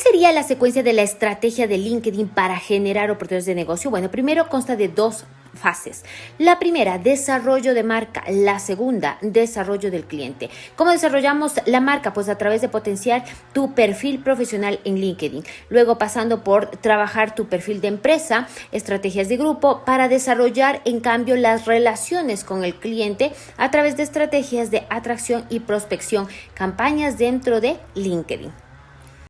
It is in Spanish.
sería la secuencia de la estrategia de LinkedIn para generar oportunidades de negocio? Bueno, primero consta de dos fases. La primera, desarrollo de marca. La segunda, desarrollo del cliente. ¿Cómo desarrollamos la marca? Pues a través de potenciar tu perfil profesional en LinkedIn. Luego pasando por trabajar tu perfil de empresa, estrategias de grupo, para desarrollar en cambio las relaciones con el cliente a través de estrategias de atracción y prospección, campañas dentro de LinkedIn.